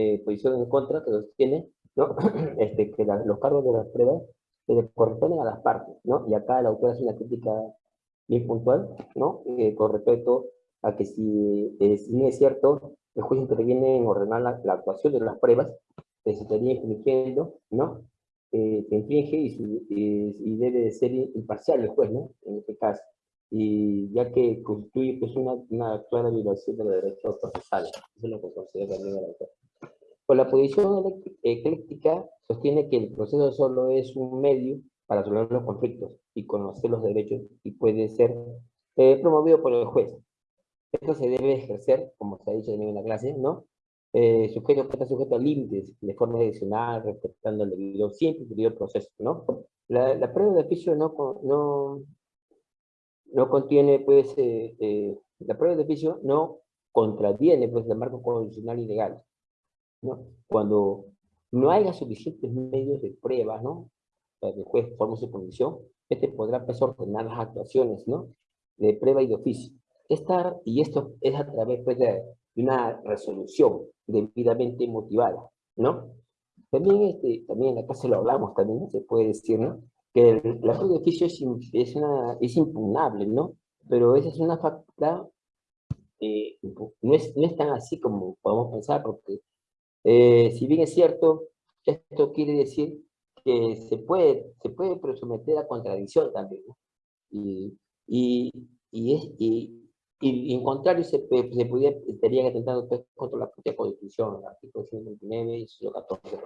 eh, en contra que sostiene ¿no? este, que los cargos de las pruebas se corresponden a las partes, ¿no? Y acá la autora hace una crítica bien puntual, ¿no? Eh, con respecto a que si, eh, si es cierto, el juez interviene en ordenar la, la actuación de las pruebas, que se estaría infringiendo, ¿no? Eh, se infringe y, y, debe de ser imparcial el juez, ¿no? En este caso. Y ya que constituye pues, una, una clara violación de los derechos procesales. Eso es lo que considera también el autor. Con la posición ecléctica sostiene que el proceso solo es un medio para resolver los conflictos y conocer los derechos y puede ser eh, promovido por el juez. Esto se debe ejercer, como se ha dicho en la clase, ¿no? Eh, sujeto está sujeto a límites de forma adicional, respetando el debido, siempre el proceso, ¿no? La, la, prueba de oficio no, no, no contiene, pues, eh, eh, la prueba de oficio no contraviene, pues, el marco constitucional y legal, ¿no? Cuando no haya suficientes medios de prueba, ¿no? Para que el juez forme su condición, este podrá, pues, ordenar las actuaciones, ¿no? De prueba y de oficio. Esta, y esto es a través, pues, de una resolución debidamente motivada, ¿no? También, este, también acá se lo hablamos, también se puede decir, ¿no? Que el, la de oficio es, es, una, es impugnable, ¿no? Pero esa es una facultad, eh, no, es, no es tan así como podemos pensar, porque eh, si bien es cierto, esto quiere decir que se puede, se puede someter a contradicción también, ¿no? Y, y, y, es, y, y, en contrario, se, se pudiera, estarían atentando pues, contra la propia Constitución, el artículo 129 y 114.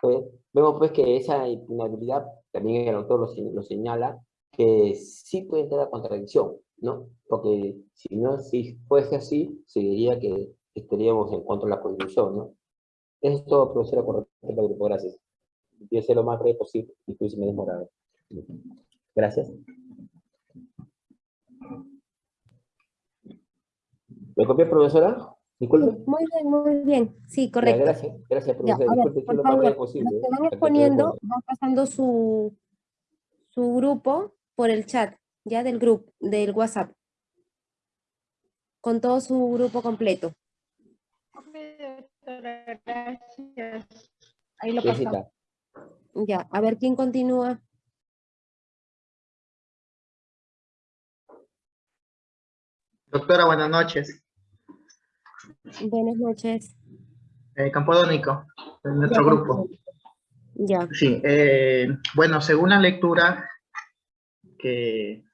Pues, vemos pues que esa impunabilidad, también el autor lo, lo, señala, que sí puede entrar a contradicción, ¿no? Porque si no, si fuese así, se diría que estaríamos en contra de la Constitución, ¿no? Eso es todo, profesora, con respecto al grupo. Gracias. Yo sé lo más breve posible, incluso me he demorado. Gracias. ¿Me copió, profesora? Disculpe. Muy bien, muy bien. Sí, correcto. gracias, gracias, profesora. Ya, Disculpe, ver, lo más posible. Los que van exponiendo, van pasando su, su grupo por el chat, ya del grupo, del WhatsApp. Con todo su grupo completo. Gracias. Ahí lo pasamos. Ya, a ver quién continúa. Doctora, buenas noches. Buenas noches. Eh, Campodónico, en nuestro grupo. Ya. Sí, eh, bueno, según la lectura que,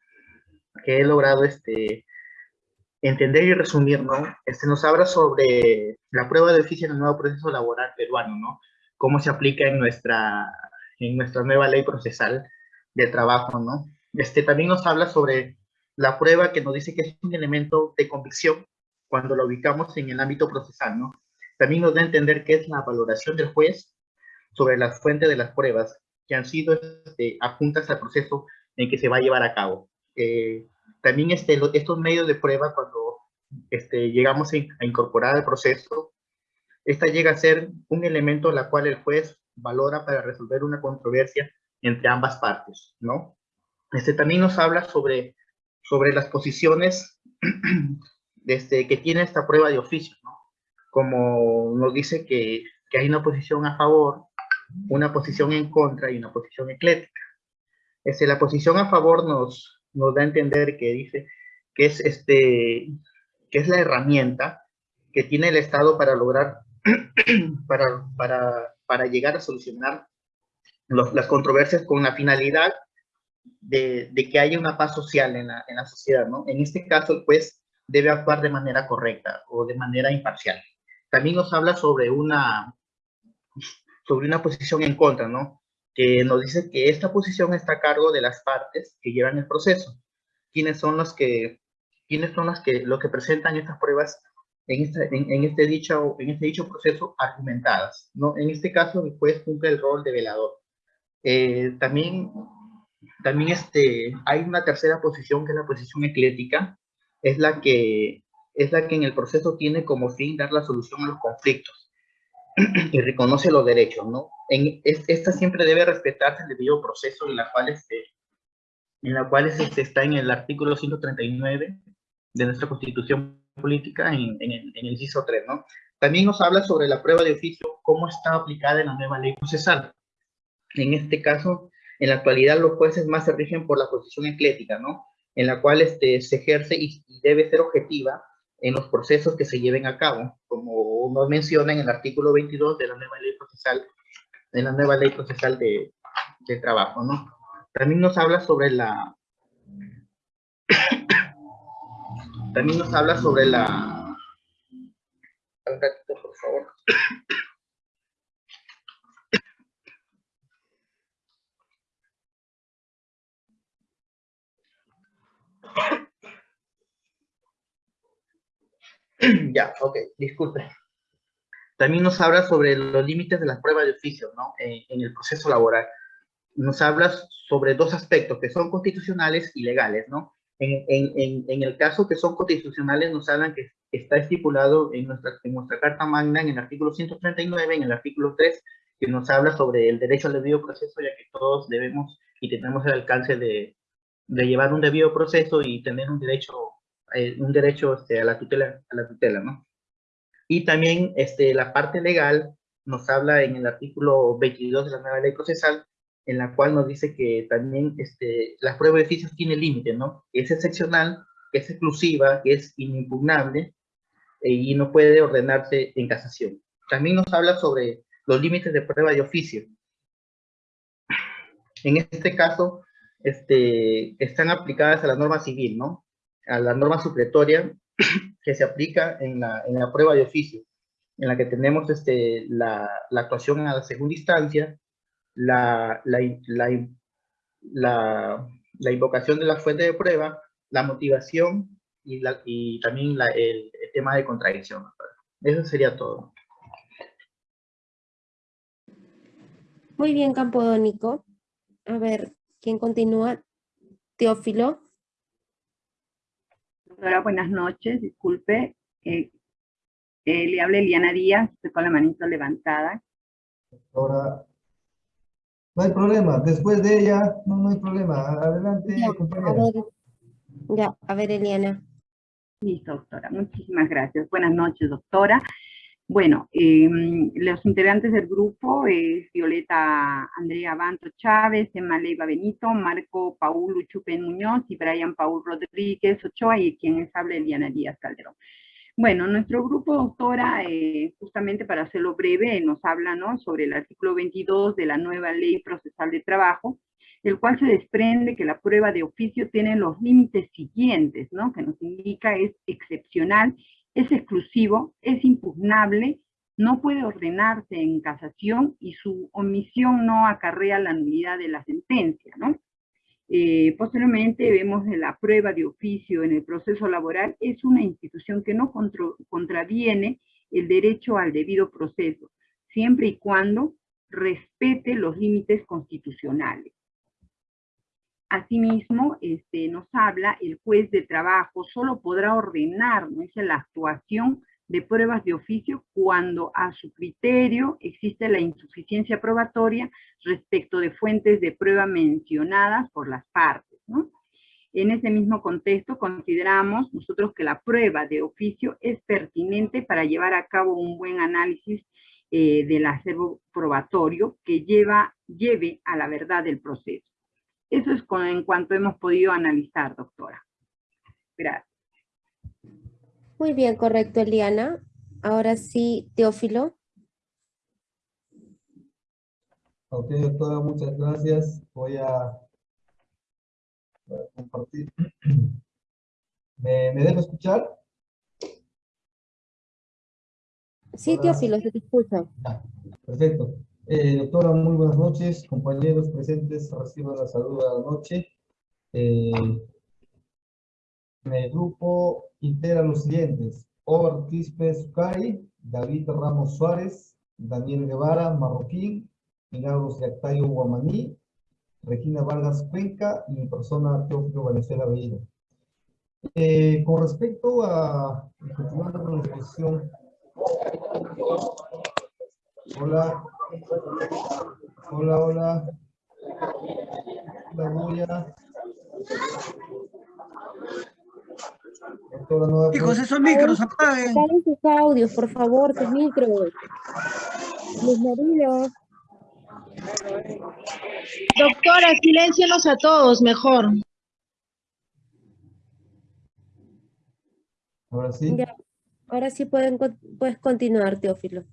que he logrado este, entender y resumir, ¿no? Este nos habla sobre la prueba de oficio en el nuevo proceso laboral peruano, ¿no? Cómo se aplica en nuestra, en nuestra nueva ley procesal de trabajo, ¿no? Este también nos habla sobre la prueba que nos dice que es un elemento de convicción cuando lo ubicamos en el ámbito procesal, ¿no? También nos da a entender que es la valoración del juez sobre las fuentes de las pruebas que han sido este, adjuntas al proceso en que se va a llevar a cabo. Eh, también este, estos medios de prueba, cuando este, llegamos a, incorporar al proceso, esta llega a ser un elemento la cual el juez valora para resolver una controversia entre ambas partes, ¿no? Este también nos habla sobre, sobre las posiciones desde que tiene esta prueba de oficio, ¿no? Como nos dice que, que, hay una posición a favor, una posición en contra y una posición eclética. Este, la posición a favor nos, nos da a entender que dice que es, este, que es la herramienta que tiene el Estado para lograr, para, para, para llegar a solucionar los, las controversias con la finalidad de, de, que haya una paz social en la, en la sociedad, ¿no? En este caso, pues, debe actuar de manera correcta o de manera imparcial. También nos habla sobre una, sobre una posición en contra, ¿no? Que nos dice que esta posición está a cargo de las partes que llevan el proceso. ¿Quiénes son los que, quiénes son las que, lo que presentan estas pruebas en este, en, este dicho, en este dicho proceso argumentadas, ¿no? En este caso, el juez cumple el rol de velador. Eh, también, también este, hay una tercera posición que es la posición eclética, es la que es la que en el proceso tiene como fin dar la solución a los conflictos y reconoce los derechos, ¿no? En, esta siempre debe respetarse el debido proceso en la cual, este, en la cual este, está en el artículo 139 de nuestra Constitución Política en, en, el, en el inciso 3, ¿no? También nos habla sobre la prueba de oficio, cómo está aplicada en la nueva ley procesal. En este caso, en la actualidad los jueces más se rigen por la posición eclética, ¿no? En la cual este, se ejerce y, debe ser objetiva en los procesos que se lleven a cabo, como nos menciona en el artículo 22 de la nueva ley procesal, de la nueva ley procesal de, de trabajo, ¿no? También nos habla sobre la... También nos habla sobre la... Un ratito, por favor. ya, ok, disculpe. También nos habla sobre los límites de las pruebas de oficio, ¿no? En, en, el proceso laboral. Nos habla sobre dos aspectos que son constitucionales y legales, ¿no? En, en, en el caso que son constitucionales nos hablan que está estipulado en nuestra, en nuestra Carta Magna, en el artículo 139, en el artículo 3, que nos habla sobre el derecho al debido proceso, ya que todos debemos y tenemos el alcance de, de llevar un debido proceso y tener un derecho, eh, un derecho este, a la tutela, a la tutela, ¿no? Y también este, la parte legal nos habla en el artículo 22 de la nueva ley procesal, en la cual nos dice que también este, la prueba de oficios tiene límite, ¿no? Es excepcional, es exclusiva, es inimpugnable eh, y no puede ordenarse en casación. También nos habla sobre los límites de prueba de oficio. En este caso, este, están aplicadas a la norma civil, ¿no? A la norma supletoria que se aplica en la, en la prueba de oficio, en la que tenemos este, la, la actuación a la segunda instancia, la, la, invocación de la fuente de prueba, la motivación y, y también el, el, tema de contradicción. Eso sería todo. Muy bien, Campodónico. A ver, ¿quién continúa? Teófilo. Doctora, buenas noches. Disculpe. Eh, eh, le habla Eliana Díaz, estoy con la manito levantada. Doctora, no hay problema. Después de ella, no, no hay problema. Adelante, ya, compañera. A ver, ya, a ver, Eliana. Listo, doctora. Muchísimas gracias. Buenas noches, doctora. Bueno, eh, los integrantes del grupo es Violeta Andrea Banto Chávez, Emma Leiva Benito, Marco Paul Chupen Muñoz y Brian Paul Rodríguez Ochoa y quien les habla Eliana Díaz Calderón. Bueno, nuestro grupo, doctora, eh, justamente para hacerlo breve, nos habla ¿no? sobre el artículo 22 de la nueva Ley Procesal de Trabajo, el cual se desprende que la prueba de oficio tiene los límites siguientes, ¿no? que nos indica es excepcional, es exclusivo, es impugnable, no puede ordenarse en casación y su omisión no acarrea la nulidad de la sentencia. Eh, posteriormente vemos que la prueba de oficio en el proceso laboral es una institución que no contra, contraviene el derecho al debido proceso, siempre y cuando respete los límites constitucionales. Asimismo, este, nos habla, el juez de trabajo solo podrá ordenar ¿no? la actuación de pruebas de oficio cuando a su criterio existe la insuficiencia probatoria respecto de fuentes de prueba mencionadas por las partes. En ese mismo contexto consideramos nosotros que la prueba de oficio es pertinente para llevar a cabo un buen análisis eh, del acervo probatorio que lleva, lleve a la verdad del proceso. Eso es con, en cuanto hemos podido analizar, doctora. Gracias. Muy bien, correcto, Eliana. Ahora sí, Teófilo. Ok, doctora, muchas gracias. Voy a, voy a compartir. ¿Me, ¿Me dejo escuchar? Sí, Teófilo, se te escucha. Ah, perfecto. Eh, doctora, muy buenas noches. Compañeros presentes, reciban la salud de la noche. Eh, el grupo integra los siguientes. Ortiz Sucari, David Ramos Suárez, Daniel Guevara, Marroquín, Milagros Yactayo Guamaní, Regina Vargas Cuenca y mi persona Teófilo Valenzuela Bellido. Eh, con respecto a, continuando con la exposición, hola, hola, hola, la bulla, Ok, doctora Nueva Chicos, esos micros apaguen. Apaguen sus audios, por favor, sus micros. Mis maridos. Doctora, siléncienos a todos, mejor. Ahora sí. Ya. Ahora sí pueden, puedes continuar, Teófilo.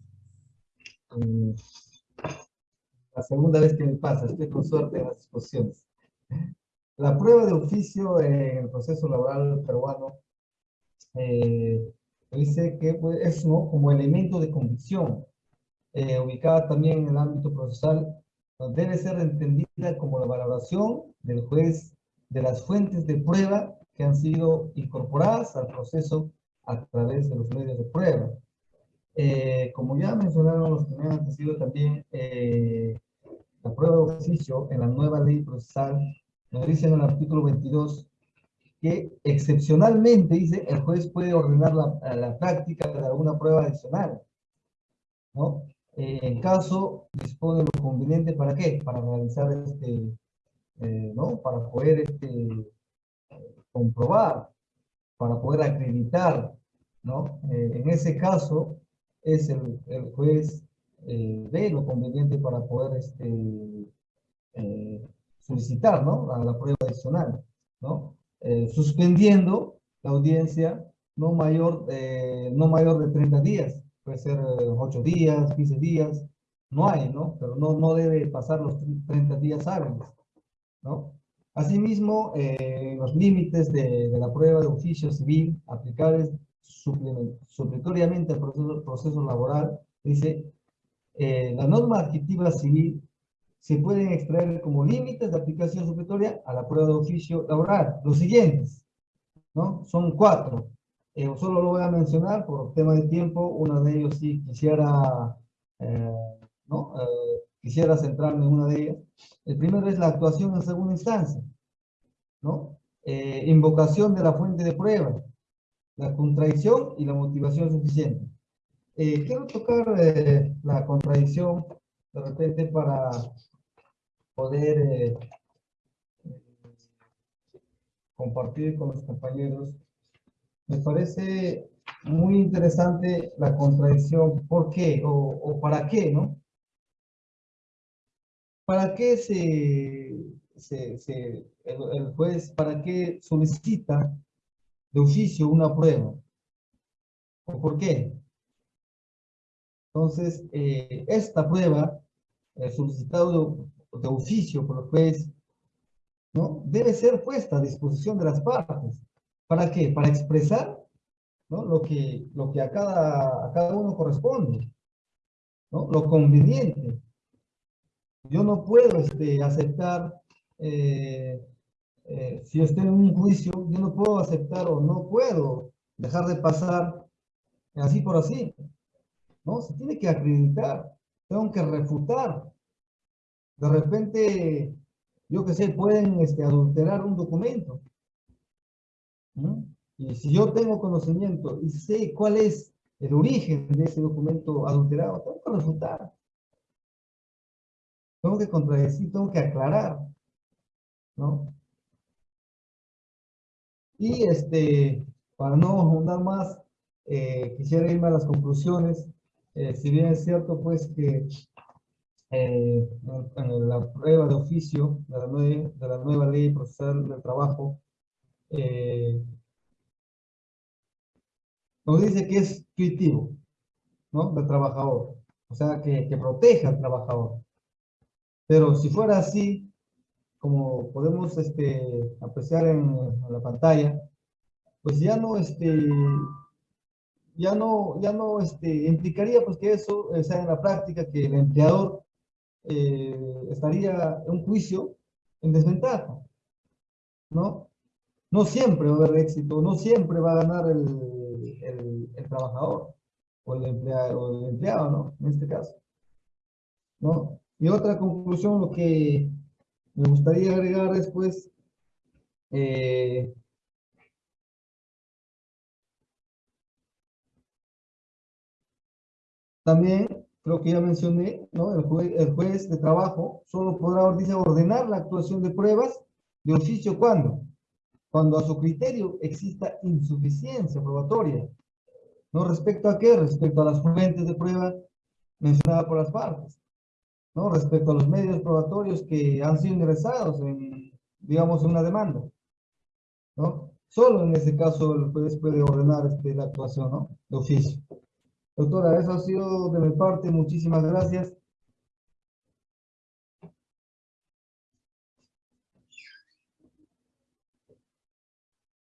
Mm, La segunda vez que me pasa, estoy con suerte en las exposiciones. La prueba de oficio en el proceso laboral peruano eh, dice que pues, es ¿no? como elemento de convicción, eh, ubicada también en el ámbito procesal, debe ser entendida como la valoración del juez de las fuentes de prueba que han sido incorporadas al proceso a través de los medios de prueba. Eh, como ya mencionaron los que me han antecedido también, eh, la prueba de oficio en la nueva ley procesal nos dice en el artículo 22 que excepcionalmente, dice, el juez puede ordenar la, la práctica de alguna prueba adicional, ¿no? Eh, en caso, dispone lo conveniente para qué? Para realizar este, eh, ¿no? Para poder este, comprobar, para poder acreditar, ¿no? Eh, en ese caso, es el, el juez eh, lo conveniente para poder este, eh, solicitar, ¿no? La, la prueba adicional, ¿no? Eh, suspendiendo la audiencia no mayor, eh, no mayor de 30 días, puede ser eh, 8 días, 15 días, no hay, ¿no? Pero no, no debe pasar los 30 días hábiles, ¿no? Asimismo, eh, los límites de, de la prueba de oficio civil aplicables suplemen- supletoriamente al proceso, proceso laboral, dice, eh, la norma adjetiva civil se pueden extraer como límites de aplicación supletoria a la prueba de oficio laboral. Los siguientes, ¿no? Son cuatro. Eh, solo lo voy a mencionar por tema de tiempo. Uno de ellos sí quisiera, eh, ¿no? Eh, quisiera centrarme en una de ellas. El primero es la actuación en segunda instancia, ¿no? Eh, invocación de la fuente de prueba, la contradicción y la motivación suficiente. Eh, quiero tocar eh, la contradicción de repente para poder eh, compartir con los compañeros. Me parece muy interesante la contradicción. ¿Por qué? O, para qué, ¿no? ¿Para qué se, se, se- el, el juez, para qué solicita de oficio una prueba? ¿O por qué? Entonces, eh, esta prueba, eh, solicitado de, de oficio por el juez, ¿no? Debe ser puesta a disposición de las partes. ¿Para qué? Para expresar, ¿no? Lo que, lo que a, cada, a cada uno corresponde, ¿no? Lo conveniente. Yo no puedo este, aceptar, eh, eh, si estoy en un juicio, yo no puedo aceptar o no puedo dejar de pasar así por así. ¿No? Se tiene que acreditar, tengo que refutar. De repente, yo qué sé, pueden este, adulterar un documento. Y si yo tengo conocimiento y sé cuál es el origen de ese documento adulterado, tengo que refutar. Tengo que contradecir, tengo que aclarar. ¿no? Y este, para no ahondar más, eh, quisiera irme a las conclusiones. Eh, si bien es cierto, pues, que eh, en, la prueba de oficio de la, nue- de la nueva ley procesal del trabajo, eh, nos dice que es intuitivo, ¿no? Del trabajador. O sea, que, que proteja al trabajador. Pero si fuera así, como podemos este, apreciar en, en la pantalla, pues ya no, este, ya no, ya no este, implicaría pues que eso eh, sea en la práctica que el empleador eh, estaría en un juicio en desventaja, ¿no? No siempre va a haber éxito, no siempre va a ganar el, el, el trabajador o el, empleado, o el empleado, ¿no? En este caso, ¿no? Y otra conclusión, lo que me gustaría agregar después, eh, También, creo que ya mencioné, ¿no? El, jue- el juez de trabajo solo podrá, dice, ordenar la actuación de pruebas de oficio cuando cuando a su criterio exista insuficiencia probatoria. ¿No respecto a qué? Respecto a las fuentes de prueba mencionadas por las partes. ¿No? Respecto a los medios probatorios que han sido ingresados en, digamos, en una demanda. ¿No? Solo en ese caso el juez puede ordenar este, la actuación, ¿no? De oficio. Doctora, eso ha sido de mi parte. Muchísimas gracias.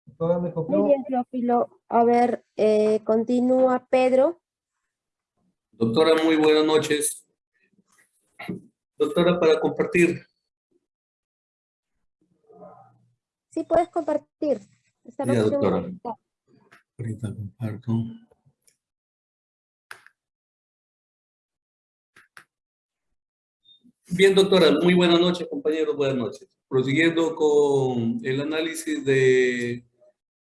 Doctora, me copió. Muy bien, Teófilo. A ver, eh, continúa Pedro. Doctora, muy buenas noches. Doctora, para compartir. Sí, puedes compartir. Esta Ya, doctora. Ahorita comparto. Bien, doctora, muy buenas noches, compañeros, buenas noches. Prosiguiendo con el análisis de,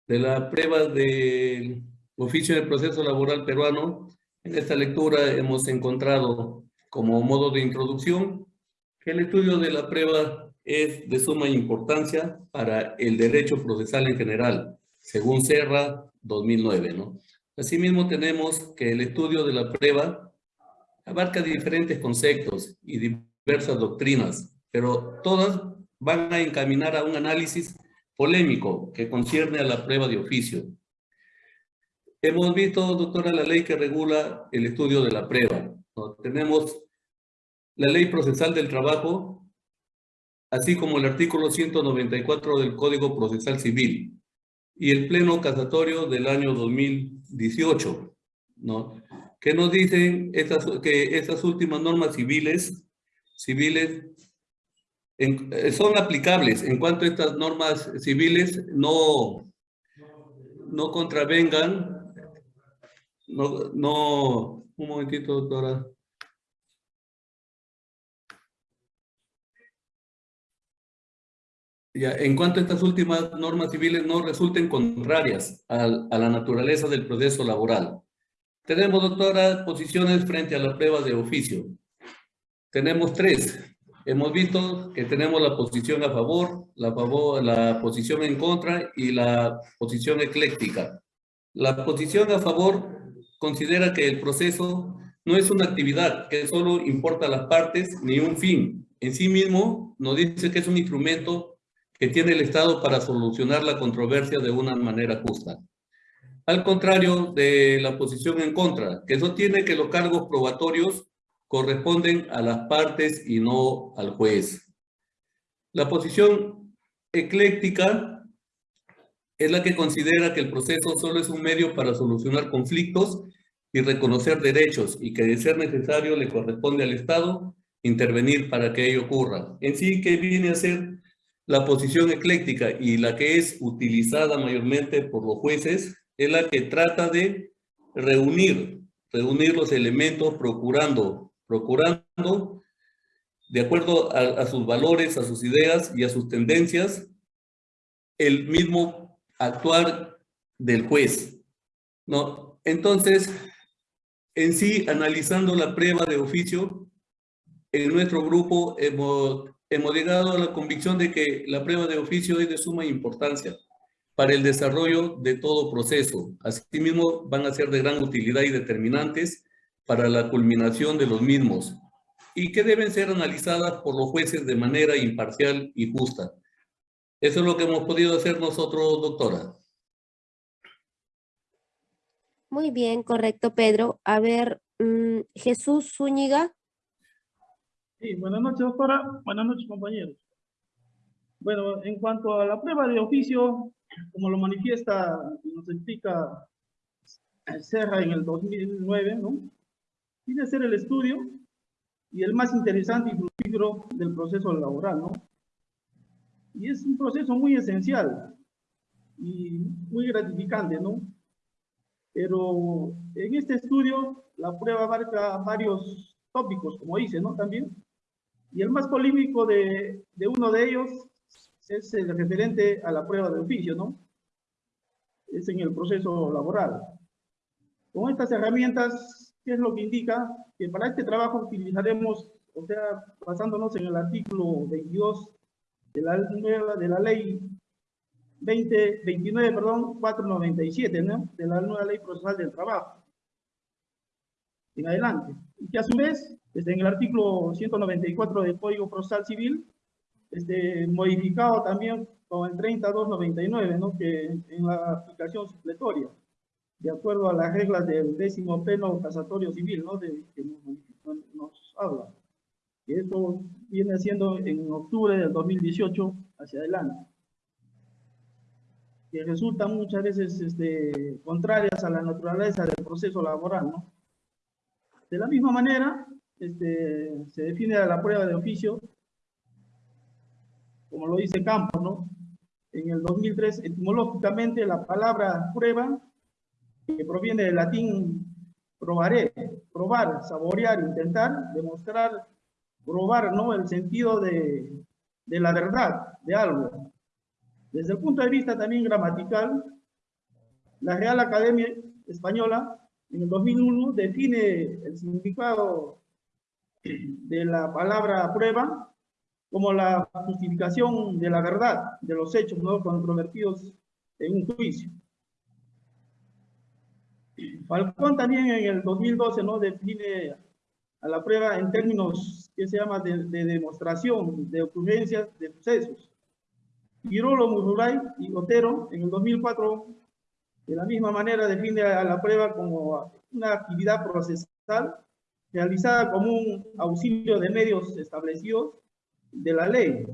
de la prueba del oficio de proceso laboral peruano, en esta lectura hemos encontrado como modo de introducción que el estudio de la prueba es de suma importancia para el derecho procesal en general, según Serra 2009, ¿no? Asimismo tenemos que el estudio de la prueba abarca diferentes conceptos y diversas doctrinas, pero todas van a encaminar a un análisis polémico que concierne a la prueba de oficio. Hemos visto, doctora, la ley que regula el estudio de la prueba. ¿no? Tenemos la ley procesal del trabajo, así como el artículo 194 del Código Procesal Civil y el Pleno Casatorio del año 2018, ¿no? Que nos dicen estas, que estas últimas normas civiles, civiles en- eh, son aplicables en cuanto estas normas civiles no, no contravengan, no, no, un momentito, doctora. Ya, en cuanto a estas últimas normas civiles no resulten contrarias al- a, la naturaleza del proceso laboral. Tenemos, doctora, posiciones frente a la prueba de oficio. Tenemos tres. Hemos visto que tenemos la posición a favor, la, favor, la posición en contra y la posición ecléctica. La posición a favor considera que el proceso no es una actividad que solo importa las partes ni un fin. En sí mismo nos dice que es un instrumento que tiene el Estado para solucionar la controversia de una manera justa. Al contrario de la posición en contra, que sostiene que los cargos probatorios corresponden a las partes y no al juez. La posición ecléctica es la que considera que el proceso solo es un medio para solucionar conflictos y reconocer derechos y que de ser necesario le corresponde al Estado intervenir para que ello ocurra. En sí, que viene a ser la posición ecléctica y la que es utilizada mayormente por los jueces es la que trata de reunir, reunir los elementos procurando, procurando de acuerdo a, sus valores, a sus ideas y a sus tendencias, el mismo actuar del juez. ¿no? Entonces, en sí, analizando la prueba de oficio, en nuestro grupo hemos, hemos llegado a la convicción de que la prueba de oficio es de suma importancia para el desarrollo de todo proceso. Asimismo, van a ser de gran utilidad y determinantes para la culminación de los mismos y que deben ser analizadas por los jueces de manera imparcial y justa. Eso es lo que hemos podido hacer nosotros, doctora. Muy bien, correcto, Pedro. A ver, mm, Jesús Zúñiga. Sí, buenas noches, doctora. Buenas noches, compañeros. Bueno, en cuanto a la prueba de oficio, como lo manifiesta y nos explica Serra en el 2009, ¿no? Tiene que ser el estudio y el más interesante y fructífero del proceso laboral, ¿no? Y es un proceso muy esencial y muy gratificante, ¿no? Pero en este estudio, la prueba abarca varios tópicos, como dice, ¿no? También. Y el más polémico de, de uno de ellos es el referente a la prueba de oficio, ¿no? Es en el proceso laboral. Con estas herramientas, ¿qué es lo que indica? Que para este trabajo utilizaremos, o sea, basándonos en el artículo 22 de la, nueva- de la ley 20, 29, perdón, 497, ¿no? De la nueva ley procesal del trabajo. En adelante. Y que a su vez, desde el artículo 194 del Código Procesal Civil, este, modificado también con el 3299, ¿no? Que en la aplicación supletoria, de acuerdo a las reglas del décimo pleno casatorio civil, ¿no? De, que nos, nos habla. Y esto viene siendo en octubre del 2018 hacia adelante que resultan muchas veces este, contrarias a la naturaleza del proceso laboral, ¿no? De la misma manera, este, se define a la prueba de oficio, como lo dice Campos, ¿no? En el 2003, etimológicamente, la palabra prueba, que proviene del latín probaré, probar, saborear, intentar, demostrar, probar, ¿no? El sentido de, de la verdad de algo. Desde el punto de vista también gramatical, la Real Academia Española en el 2001 define el significado de la palabra prueba como la justificación de la verdad de los hechos no controvertidos en un juicio. Falcón también en el 2012 ¿no? define a la prueba en términos que se llama de, de demostración de ocurrencias de sucesos Girolo, Mururay y Otero en el 2004 de la misma manera define a la prueba como una actividad procesal realizada como un auxilio de medios establecidos de la ley.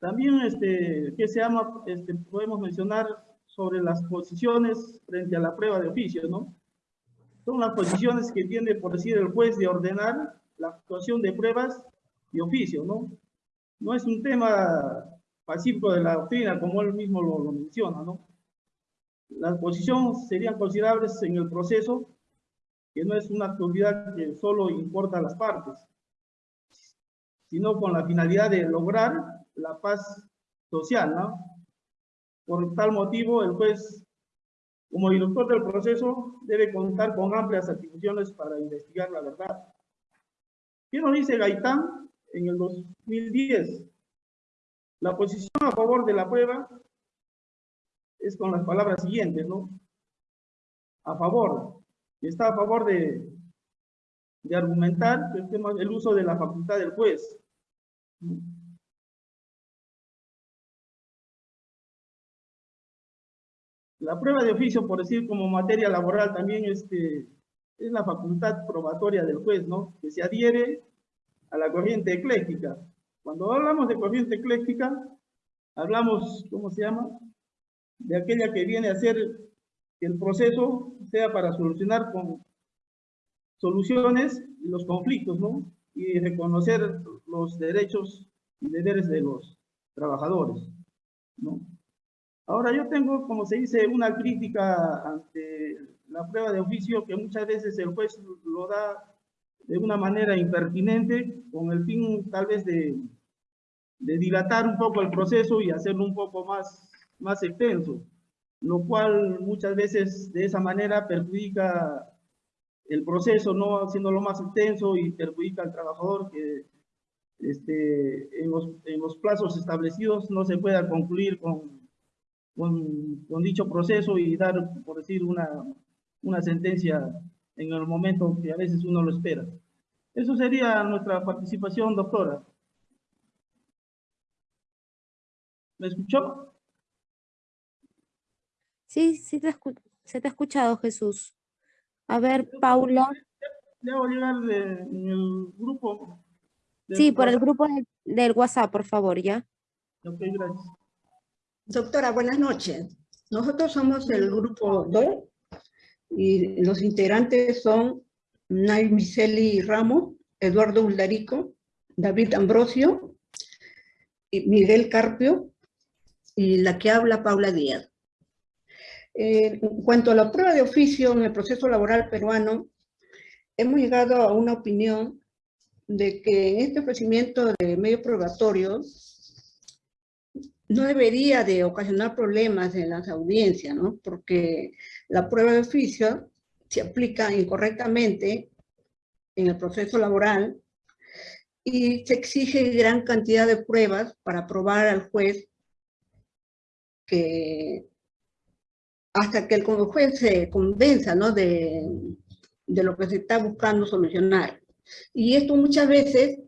También, este, que se llama, este, podemos mencionar sobre las posiciones frente a la prueba de oficio, ¿no? Son las posiciones que tiene, por decir, el juez de ordenar la actuación de pruebas y oficio, ¿no? No es un tema pacífico de la doctrina, como él mismo lo, lo menciona, ¿no? Las posiciones serían considerables en el proceso, que no es una actividad que solo importa a las partes, sino con la finalidad de lograr la paz social, ¿no? Por tal motivo, el juez como director del proceso, debe contar con amplias atribuciones para investigar la verdad. ¿Qué nos dice Gaitán en el 2010? La posición a favor de la prueba es con las palabras siguientes, ¿no? A favor. Está a favor de, de argumentar el, tema, el uso de la facultad del juez. La prueba de oficio, por decir como materia laboral, también este, es la facultad probatoria del juez, ¿no? Que se adhiere a la corriente ecléctica. Cuando hablamos de corriente ecléctica, hablamos, ¿cómo se llama? De aquella que viene a hacer que el proceso sea para solucionar con soluciones los conflictos, ¿no? Y reconocer los derechos y deberes de los trabajadores, ¿no? Ahora yo tengo, como se dice, una crítica ante la prueba de oficio que muchas veces el juez lo da de una manera impertinente con el fin tal vez de, de dilatar un poco el proceso y hacerlo un poco más, más extenso, lo cual muchas veces de esa manera perjudica el proceso, no haciéndolo más extenso y perjudica al trabajador que este, en, los, en los plazos establecidos no se pueda concluir con con, dicho proceso y dar, por decir, una, una sentencia en el momento que a veces uno lo espera. Eso sería nuestra participación, doctora. ¿Me escuchó? Sí, sí te se te ha escuchado, Jesús. A ver, Paula. Le a llegar de, en el grupo. Sí, por el grupo del WhatsApp, por favor, ¿ya? Ok, gracias. Doctora, buenas noches. Nosotros somos el grupo 2 y los integrantes son Nay Miseli Ramos, Eduardo Uldarico, David Ambrosio, Miguel Carpio y la que habla Paula Díaz. Eh, en cuanto a la prueba de oficio en el proceso laboral peruano, hemos llegado a una opinión de que en este ofrecimiento de medios probatorios no debería de ocasionar problemas en las audiencias, ¿no? Porque la prueba de oficio se aplica incorrectamente en el proceso laboral y se exige gran cantidad de pruebas para probar al juez que hasta que el juez se convenza ¿no? de, de lo que se está buscando solucionar. Y esto muchas veces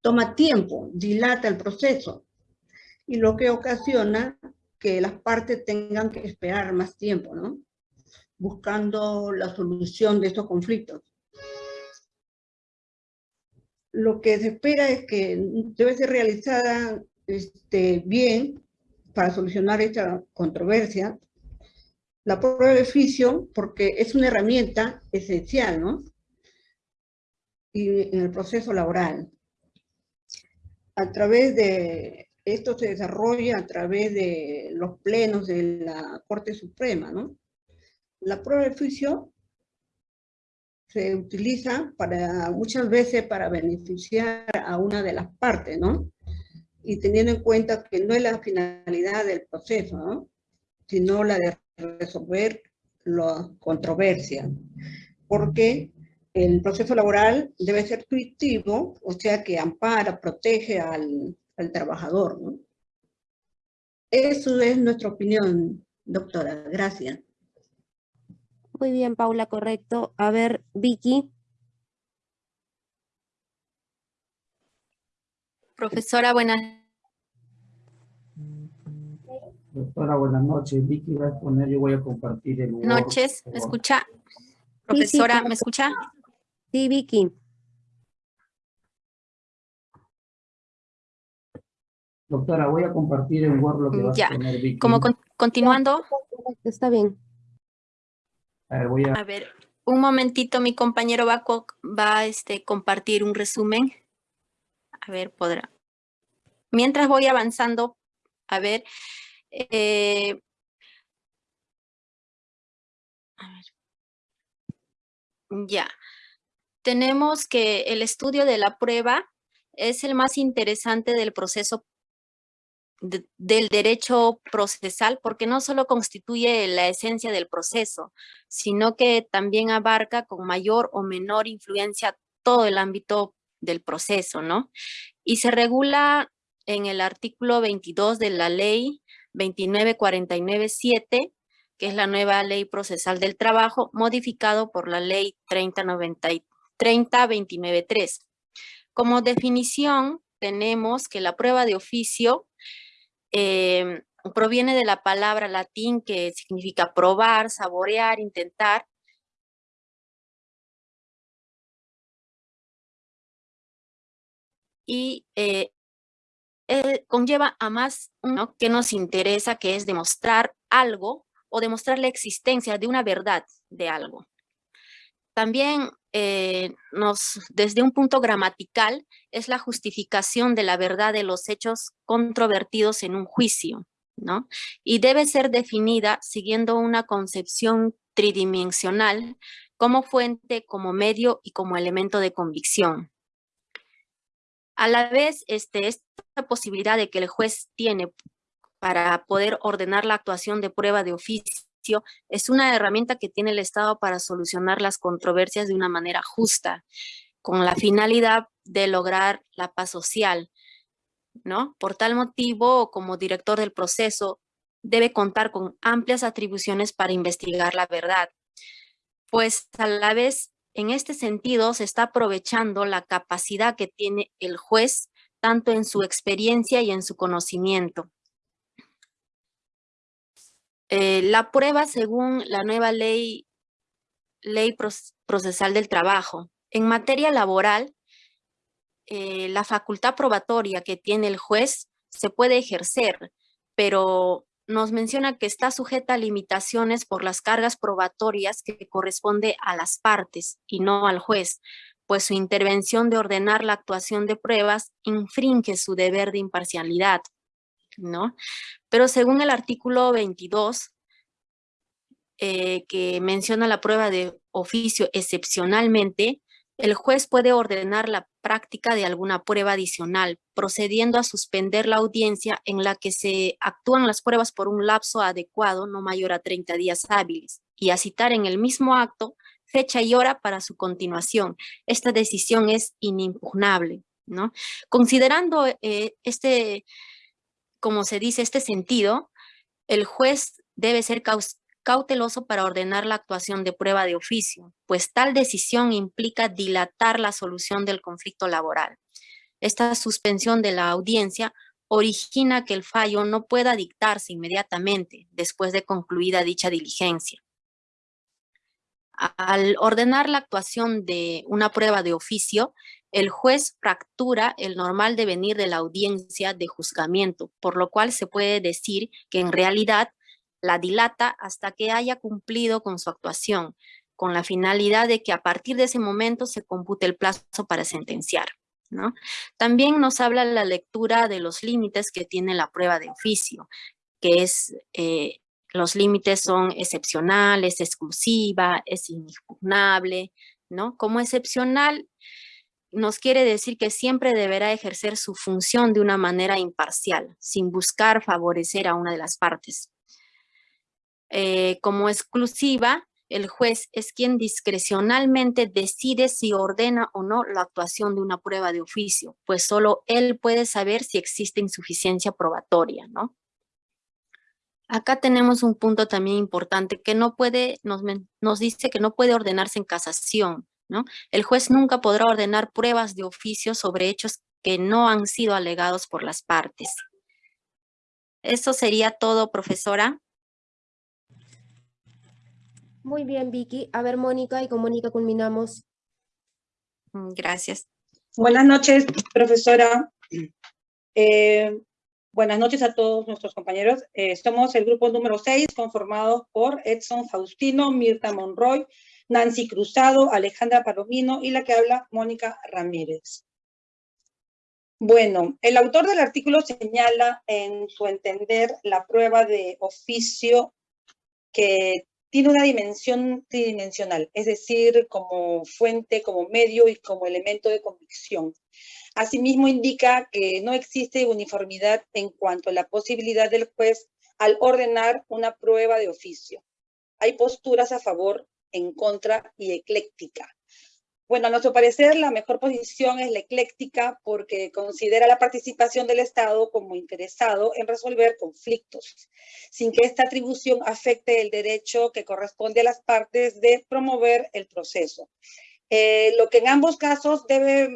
toma tiempo, dilata el proceso, y lo que ocasiona que las partes tengan que esperar más tiempo, ¿no? Buscando la solución de estos conflictos. Lo que se espera es que debe ser realizada este, bien para solucionar esta controversia, la prueba de oficio, porque es una herramienta esencial, ¿no? Y en el proceso laboral. A través de, esto se desarrolla a través de los plenos de la Corte Suprema, ¿no? La prueba de oficio se utiliza para, muchas veces para beneficiar a una de las partes, ¿no? Y teniendo en cuenta que no es la finalidad del proceso, ¿no? Sino la de resolver la controversia, porque el proceso laboral debe ser intuitivo, o sea que ampara, protege al, al trabajador. ¿no? Eso es nuestra opinión, doctora. Gracias. Muy bien, Paula, correcto. A ver, Vicky. Profesora, buenas Doctora, buenas noches. Vicky va a exponer, yo voy a compartir el Noches, ¿me escucha? Profesora, ¿me escucha? Sí, Vicky. Doctora, voy a compartir en Word lo que va a exponer Vicky. Como continuando. Está bien. A ver, voy a... A ver, un momentito, mi compañero va, a, va a este, compartir un resumen. A ver, podrá. Mientras voy avanzando, a ver, eh, ya. Tenemos que el estudio de la prueba es el más interesante del proceso del derecho procesal porque no solo constituye la esencia del proceso, sino que también abarca con mayor o menor influencia todo el ámbito del proceso, ¿no? Y se regula en el artículo 22 de la ley 29497, que es la nueva ley procesal del trabajo, modificado por la ley 30293. Como definición, tenemos que la prueba de oficio eh, proviene de la palabra latín que significa probar, saborear, intentar, y eh, eh, conlleva a más uno que nos interesa, que es demostrar algo o demostrar la existencia de una verdad de algo. También eh, nos, desde un punto gramatical es la justificación de la verdad de los hechos controvertidos en un juicio, ¿no? Y debe ser definida siguiendo una concepción tridimensional como fuente, como medio y como elemento de convicción. A la vez, este, esta posibilidad de que el juez tiene para poder ordenar la actuación de prueba de oficio es una herramienta que tiene el Estado para solucionar las controversias de una manera justa, con la finalidad de lograr la paz social, ¿no? Por tal motivo, como director del proceso, debe contar con amplias atribuciones para investigar la verdad, pues a la vez en este sentido, se está aprovechando la capacidad que tiene el juez, tanto en su experiencia y en su conocimiento. Eh, la prueba según la nueva ley, ley procesal del trabajo. En materia laboral, eh, la facultad probatoria que tiene el juez se puede ejercer, pero nos menciona que está sujeta a limitaciones por las cargas probatorias que corresponde a las partes y no al juez, pues su intervención de ordenar la actuación de pruebas infringe su deber de imparcialidad, ¿no? Pero según el artículo 22, eh, que menciona la prueba de oficio excepcionalmente, el juez puede ordenar la práctica de alguna prueba adicional, procediendo a suspender la audiencia en la que se actúan las pruebas por un lapso adecuado, no mayor a 30 días hábiles, y a citar en el mismo acto fecha y hora para su continuación. Esta decisión es inimpugnable, ¿no? Considerando eh, este, como se dice, este sentido, el juez debe ser cauteloso para ordenar la actuación de prueba de oficio, pues tal decisión implica dilatar la solución del conflicto laboral. Esta suspensión de la audiencia origina que el fallo no pueda dictarse inmediatamente después de concluida dicha diligencia. Al ordenar la actuación de una prueba de oficio, el juez fractura el normal devenir de la audiencia de juzgamiento, por lo cual se puede decir que en realidad la dilata hasta que haya cumplido con su actuación, con la finalidad de que a partir de ese momento se compute el plazo para sentenciar. ¿no? También nos habla la lectura de los límites que tiene la prueba de oficio, que es, eh, los límites son excepcionales, exclusiva, es inexpugnable, ¿no? Como excepcional nos quiere decir que siempre deberá ejercer su función de una manera imparcial, sin buscar favorecer a una de las partes. Eh, como exclusiva, el juez es quien discrecionalmente decide si ordena o no la actuación de una prueba de oficio, pues solo él puede saber si existe insuficiencia probatoria, ¿no? Acá tenemos un punto también importante que no puede, nos, nos dice que no puede ordenarse en casación, ¿no? El juez nunca podrá ordenar pruebas de oficio sobre hechos que no han sido alegados por las partes. Eso sería todo, profesora. Muy bien, Vicky. A ver, Mónica, y con Mónica culminamos. Mm, gracias. Buenas noches, profesora. Eh, buenas noches a todos nuestros compañeros. Eh, somos el grupo número 6, conformado por Edson Faustino, Mirta Monroy, Nancy Cruzado, Alejandra Palomino y la que habla, Mónica Ramírez. Bueno, el autor del artículo señala en su entender la prueba de oficio que tiene una dimensión tridimensional, es decir, como fuente, como medio y como elemento de convicción. Asimismo, indica que no existe uniformidad en cuanto a la posibilidad del juez al ordenar una prueba de oficio. Hay posturas a favor en contra y ecléctica. Bueno, a nuestro parecer la mejor posición es la ecléctica porque considera la participación del Estado como interesado en resolver conflictos, sin que esta atribución afecte el derecho que corresponde a las partes de promover el proceso. Eh, lo que en ambos casos debe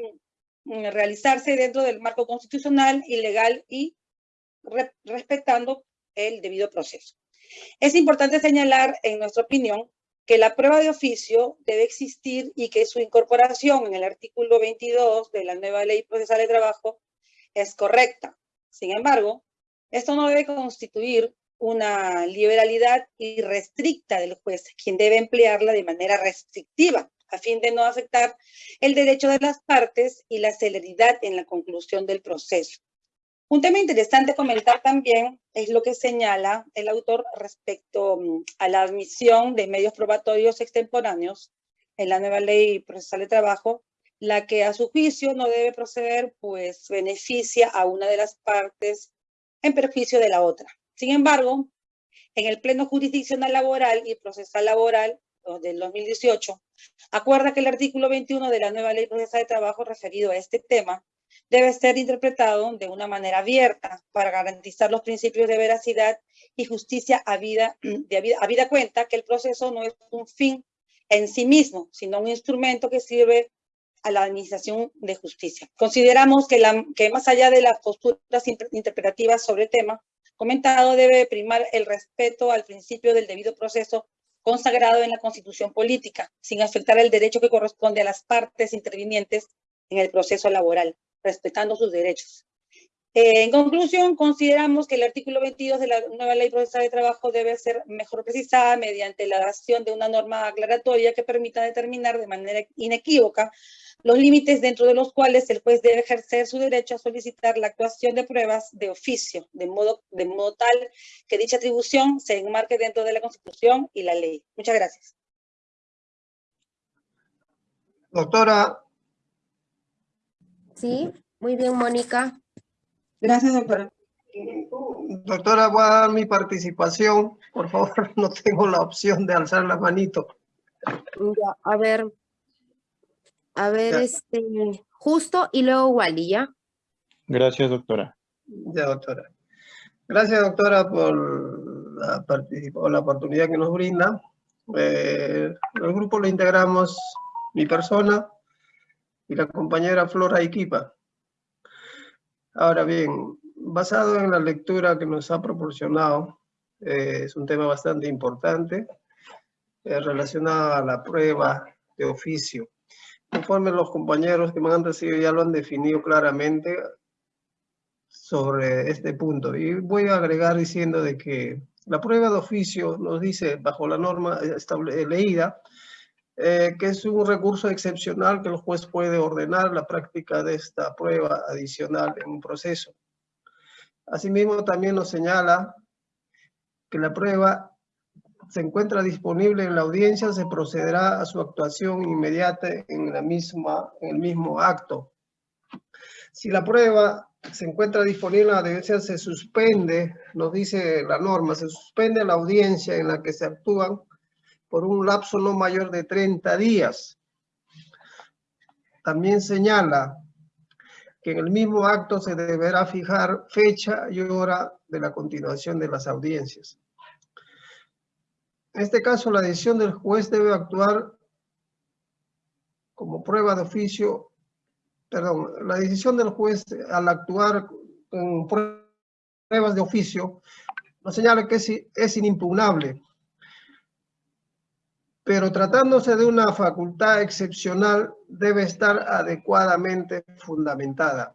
mm, realizarse dentro del marco constitucional y legal y respetando el debido proceso. Es importante señalar, en nuestra opinión, que la prueba de oficio debe existir y que su incorporación en el artículo 22 de la nueva ley procesal de trabajo es correcta. Sin embargo, esto no debe constituir una liberalidad irrestricta del juez, quien debe emplearla de manera restrictiva a fin de no afectar el derecho de las partes y la celeridad en la conclusión del proceso. Un tema interesante comentar también es lo que señala el autor respecto mm, a la admisión de medios probatorios extemporáneos en la nueva ley procesal de trabajo, la que a su juicio no debe proceder, pues beneficia a una de las partes en perjuicio de la otra. Sin embargo, en el Pleno Jurisdiccional Laboral y Procesal Laboral del 2018, acuerda que el artículo 21 de la nueva ley procesal de trabajo referido a este tema debe ser interpretado de una manera abierta para garantizar los principios de veracidad y justicia a vida, de, a vida cuenta que el proceso no es un fin en sí mismo, sino un instrumento que sirve a la administración de justicia. Consideramos que, la, que más allá de las posturas interpretativas sobre el tema comentado, debe primar el respeto al principio del debido proceso consagrado en la Constitución política, sin afectar el derecho que corresponde a las partes intervinientes en el proceso laboral respetando sus derechos. Eh, en conclusión, consideramos que el artículo 22 de la nueva ley procesal de trabajo debe ser mejor precisada mediante la adaptación de una norma aclaratoria que permita determinar de manera inequívoca los límites dentro de los cuales el juez debe ejercer su derecho a solicitar la actuación de pruebas de oficio, de modo tal que dicha atribución se enmarque dentro de la Constitución y la ley. Muchas gracias. Doctora, Sí, muy bien, Mónica. Gracias, doctora. Doctora, voy a dar mi participación. Por favor, no tengo la opción de alzar la manito. Ya, a ver. A ver, Ya. este, justo y luego Wally, ¿ya? Gracias, doctora. Ya, doctora. Gracias, doctora, por la, participa- por la oportunidad que nos brinda. Eh, el grupo lo integramos mi persona y la compañera Flora Iquipa. Ahora bien, basado en la lectura que nos ha proporcionado, eh, es un tema bastante importante eh, relacionado a la prueba de oficio. Conforme los compañeros que me han antecedido ya lo han definido claramente, sobre este punto. Y voy a agregar diciendo de que la prueba de oficio nos dice, bajo la norma estable- leída, eh, que es un recurso excepcional que el juez puede ordenar la práctica de esta prueba adicional en un proceso. Asimismo, también nos señala que la prueba se encuentra disponible en la audiencia, se procederá a su actuación inmediata en, la misma, en el mismo acto. Si la prueba se encuentra disponible en la audiencia, se suspende, nos dice la norma, se suspende la audiencia en la que se actúan por un lapso no mayor de 30 días. También señala que en el mismo acto se deberá fijar fecha y hora de la continuación de las audiencias. En este caso, la decisión del juez debe actuar como prueba de oficio perdón, la decisión del juez al actuar con pruebas de oficio nos señala que es, es inimpugnable. Pero tratándose de una facultad excepcional, debe estar adecuadamente fundamentada.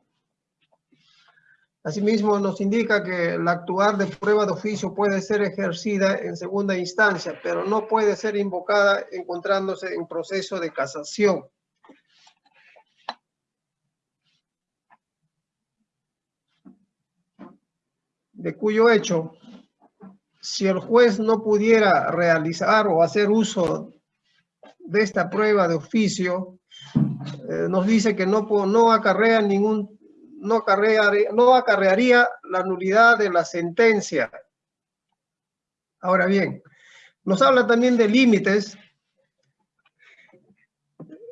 Asimismo, nos indica que el actuar de prueba de oficio puede ser ejercida en segunda instancia, pero no puede ser invocada encontrándose en proceso de casación. de cuyo hecho, si el juez no pudiera realizar o hacer uso de esta prueba de oficio, eh, nos dice que no, no acarrea ningún, no acarrearía, no acarrearía la nulidad de la sentencia. Ahora bien, nos habla también de límites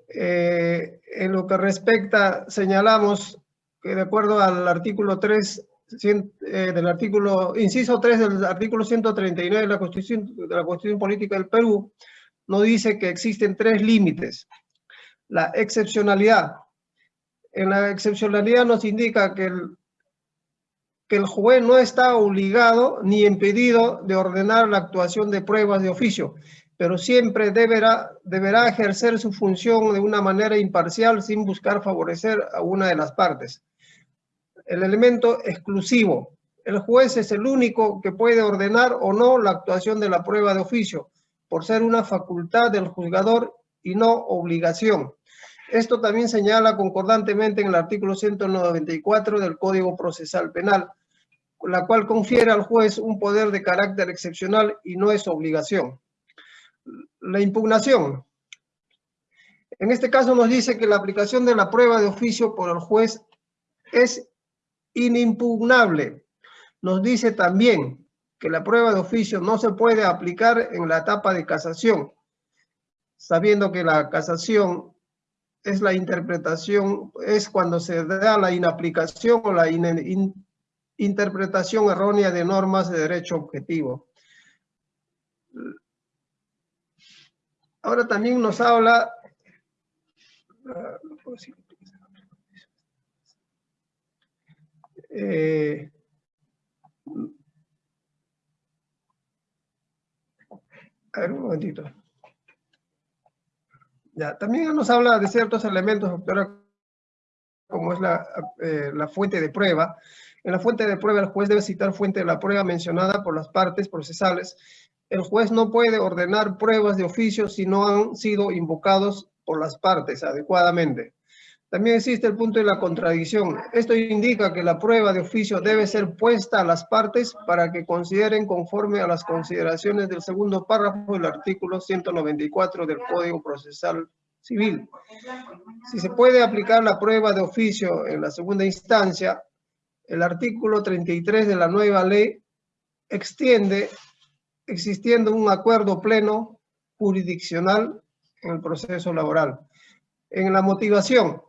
eh, en lo que respecta, señalamos que de acuerdo al artículo 3 eh, del artículo, inciso 3 del artículo 139 de la Constitución, de la Constitución Política del Perú, nos dice que existen tres límites. La excepcionalidad. En la excepcionalidad nos indica que el, que el juez no está obligado ni impedido de ordenar la actuación de pruebas de oficio, pero siempre deberá, deberá ejercer su función de una manera imparcial sin buscar favorecer a una de las partes el elemento exclusivo. El juez es el único que puede ordenar o no la actuación de la prueba de oficio, por ser una facultad del juzgador y no obligación. Esto también señala concordantemente en el artículo 194 del Código Procesal Penal, la cual confiere al juez un poder de carácter excepcional y no es obligación. La impugnación. En este caso nos dice que la aplicación de la prueba de oficio por el juez es inimpugnable. Nos dice también que la prueba de oficio no se puede aplicar en la etapa de casación, sabiendo que la casación es la interpretación, es cuando se da la inaplicación o la in- in- interpretación errónea de normas de derecho objetivo. Ahora también nos habla... ah, no puedo decir. Eh, a ver, un momentito. Ya, también nos habla de ciertos elementos, doctora, como es la, eh, la fuente de prueba. En la fuente de prueba, el juez debe citar fuente de la prueba mencionada por las partes procesales. El juez no puede ordenar pruebas de oficio si no han sido invocados por las partes adecuadamente. También existe el punto de la contradicción. Esto indica que la prueba de oficio debe ser puesta a las partes para que consideren conforme a las consideraciones del segundo párrafo del artículo 194 del Código Procesal Civil. Si se puede aplicar la prueba de oficio en la segunda instancia, el artículo 33 de la nueva ley extiende existiendo un acuerdo pleno jurisdiccional en el proceso laboral. En la motivación,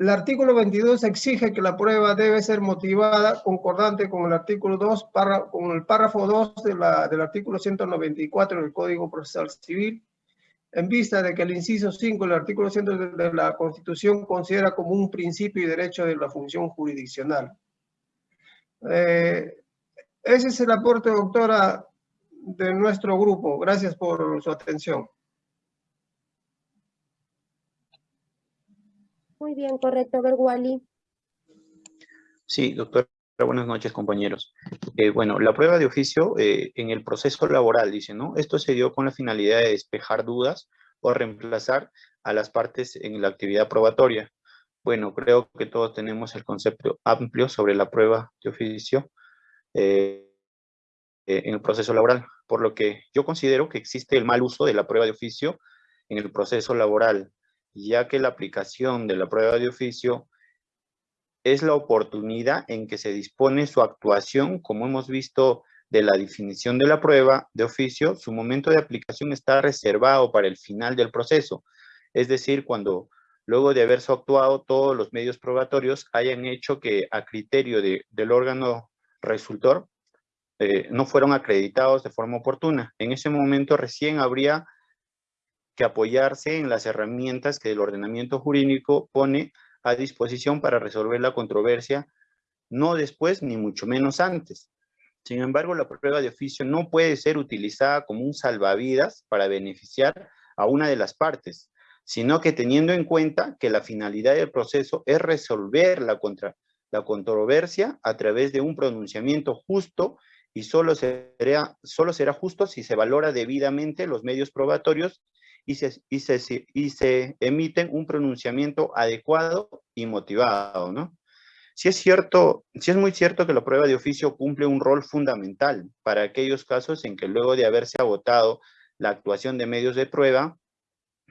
el artículo 22 exige que la prueba debe ser motivada concordante con el artículo 2, con el párrafo 2 de la, del artículo 194 del Código Procesal Civil, en vista de que el inciso 5 del artículo 100 de la Constitución considera como un principio y derecho de la función jurisdiccional. Eh, ese es el aporte, doctora, de nuestro grupo. Gracias por su atención. Muy bien, correcto. Wally. Sí, doctora, buenas noches, compañeros. Eh, bueno, la prueba de oficio eh, en el proceso laboral, dice, ¿no? Esto se dio con la finalidad de despejar dudas o reemplazar a las partes en la actividad probatoria. Bueno, creo que todos tenemos el concepto amplio sobre la prueba de oficio eh, en el proceso laboral, por lo que yo considero que existe el mal uso de la prueba de oficio en el proceso laboral, ya que la aplicación de la prueba de oficio es la oportunidad en que se dispone su actuación, como hemos visto de la definición de la prueba de oficio, su momento de aplicación está reservado para el final del proceso, es decir, cuando luego de haberse actuado todos los medios probatorios hayan hecho que a criterio del órgano resultor eh, no fueron acreditados de forma oportuna. En ese momento recién habría que apoyarse en las herramientas que el ordenamiento jurídico pone a disposición para resolver la controversia, no después ni mucho menos antes. Sin embargo, la prueba de oficio no puede ser utilizada como un salvavidas para beneficiar a una de las partes, sino que teniendo en cuenta que la finalidad del proceso es resolver la, contra, la controversia a través de un pronunciamiento justo y solo será, solo será justo si se valora debidamente los medios probatorios y se, y se, y se emiten un pronunciamiento adecuado y motivado, ¿no? Si es cierto, si es muy cierto que la prueba de oficio cumple un rol fundamental para aquellos casos en que luego de haberse agotado la actuación de medios de prueba,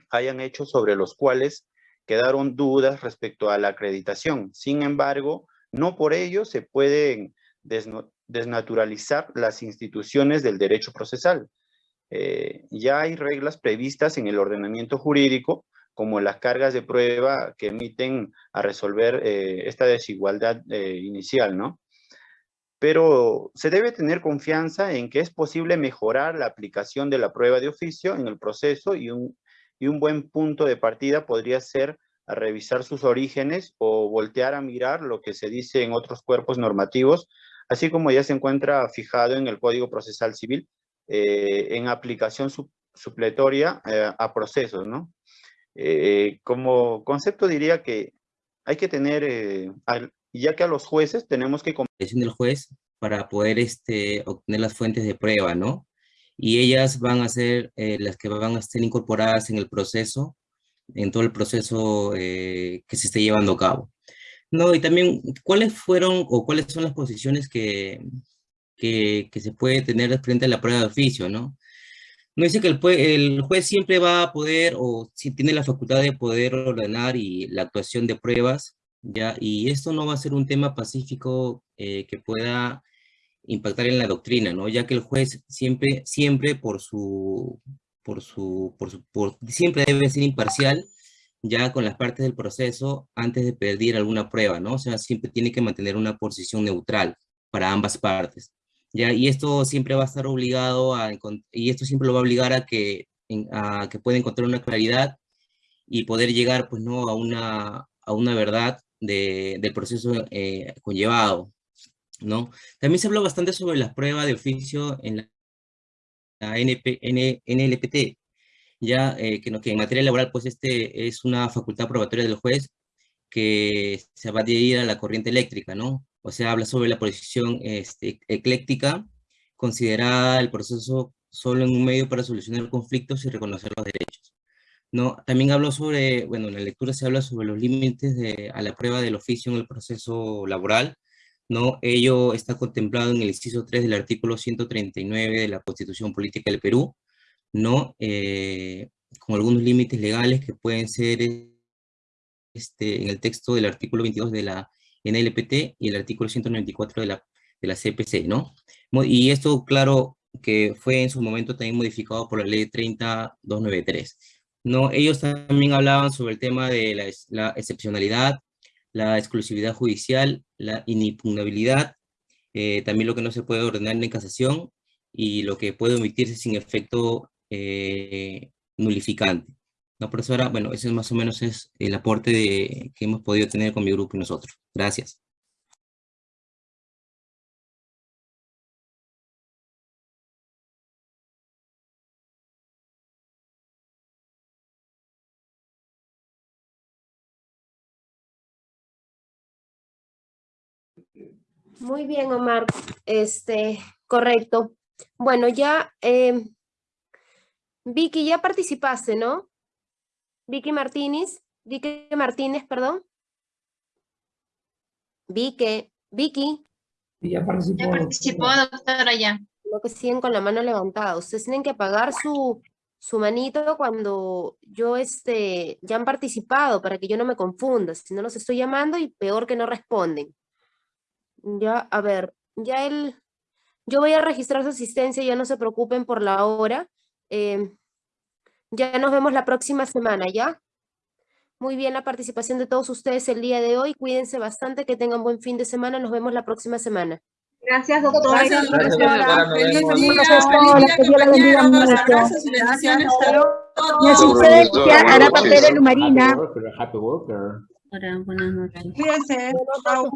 hayan hecho sobre los cuales quedaron dudas respecto a la acreditación. Sin embargo, no por ello se pueden desnaturalizar las instituciones del derecho procesal, eh, ya hay reglas previstas en el ordenamiento jurídico, como las cargas de prueba que emiten a resolver eh, esta desigualdad eh, inicial, ¿no? Pero se debe tener confianza en que es posible mejorar la aplicación de la prueba de oficio en el proceso y un, y un buen punto de partida podría ser revisar sus orígenes o voltear a mirar lo que se dice en otros cuerpos normativos, así como ya se encuentra fijado en el Código Procesal Civil, eh, en aplicación supletoria eh, a procesos, ¿no? Eh, como concepto diría que hay que tener, ya que a los jueces tenemos que... del juez para poder este, obtener las fuentes de prueba, ¿no? Y ellas van a ser las que van a ser incorporadas en el proceso, en todo el proceso que se esté llevando a cabo. No, y también, ¿cuáles fueron o cuáles son las posiciones que, que, se puede tener frente a la prueba de oficio, ¿no? No dice que el, el, juez siempre va a poder, o si tiene la facultad de poder ordenar y la actuación de pruebas, ¿ya? Y esto no va a ser un tema pacífico eh, que pueda impactar en la doctrina, ¿no? Ya que el juez siempre, siempre por su, por su, por su, por, siempre debe ser imparcial, ya con las partes del proceso antes de pedir alguna prueba, ¿no? O sea, siempre tiene que mantener una posición neutral para ambas partes. Y esto siempre va a estar obligado a, y esto siempre lo va a obligar a que, a que pueda encontrar una claridad y poder llegar, pues, ¿no? A una, a una verdad de, del proceso eh, conllevado, ¿no? También se habló bastante sobre las pruebas de oficio en la, NP, NLPT, ya eh, que, que en materia laboral, pues, este es una facultad probatoria del juez que se va a adherir a la corriente eléctrica, ¿no? O sea, habla sobre la posición este, ecléctica, considerada el proceso solo en un medio para solucionar conflictos y reconocer los derechos. ¿no? También hablo sobre, bueno, en la lectura se habla sobre los límites de, a la prueba del oficio en el proceso laboral, ¿no? Ello está contemplado en el inciso 3 del artículo 139 de la Constitución Política del Perú, ¿no? Eh, con algunos límites legales que pueden ser este, en el texto del artículo 22 de la en y el artículo 194 de la, de la CPC, ¿no? Y esto, claro, que fue en su momento también modificado por la ley 30293. ¿no? Ellos también hablaban sobre el tema de la excepcionalidad, la exclusividad judicial, la inimpugnabilidad, eh, también lo que no se puede ordenar en casación y lo que puede omitirse sin efecto eh, nulificante. ¿No, profesora? Bueno, ese es más o menos es el aporte que hemos podido tener con mi grupo y nosotros. Gracias. Muy bien, Omar. Este, correcto. Bueno, ya, eh, Vicky, ya participaste, ¿no? Vicky Martínez, Vicky Martínez, perdón. Vicky, Vicky. Ya participó. Ya participó, doctora, ya. Lo que siguen con la mano levantada. Ustedes tienen que apagar su, su manito cuando yo, este, ya han participado para que yo no me confunda. Si no los estoy llamando y peor que no responden. Ya, a ver, ya él, yo voy a registrar su asistencia, ya no se preocupen por la hora. em, ya nos vemos la próxima semana, ¿ya? Muy bien la participación de todos ustedes el día de hoy. Cuídense bastante, que tengan buen fin de semana. Nos vemos la próxima semana. Gracias, doctora. Gracias, doctora. doctora. Feliz día, feliz día. Abrazos y bendiciones a todos. Asistencia hará papel en Marina. Happy worker. buenas noches.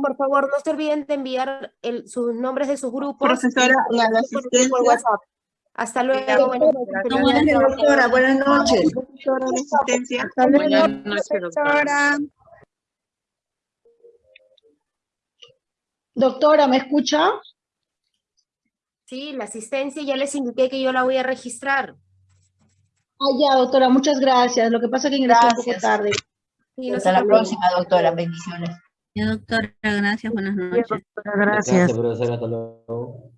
Por favor, no se olviden de enviar el- sus nombres de sus grupos. Profesora, y- la- asistencia. por WhatsApp. Hasta luego. buenas noches. Gracias, doctora. Buenas noches. Doctora, la asistencia. Hasta luego, Buenas noches, doctora. Doctora, ¿me escucha? Sí, la asistencia ya les indiqué que yo la voy a registrar. Ah, ya, doctora, muchas gracias. Lo que pasa es que ingresé un poco Gracias. tarde. Sí, no Hasta la próxima, doctora. Bendiciones. Ya, doctora, gracias, buenas noches. Gracias, profesora. Hasta luego.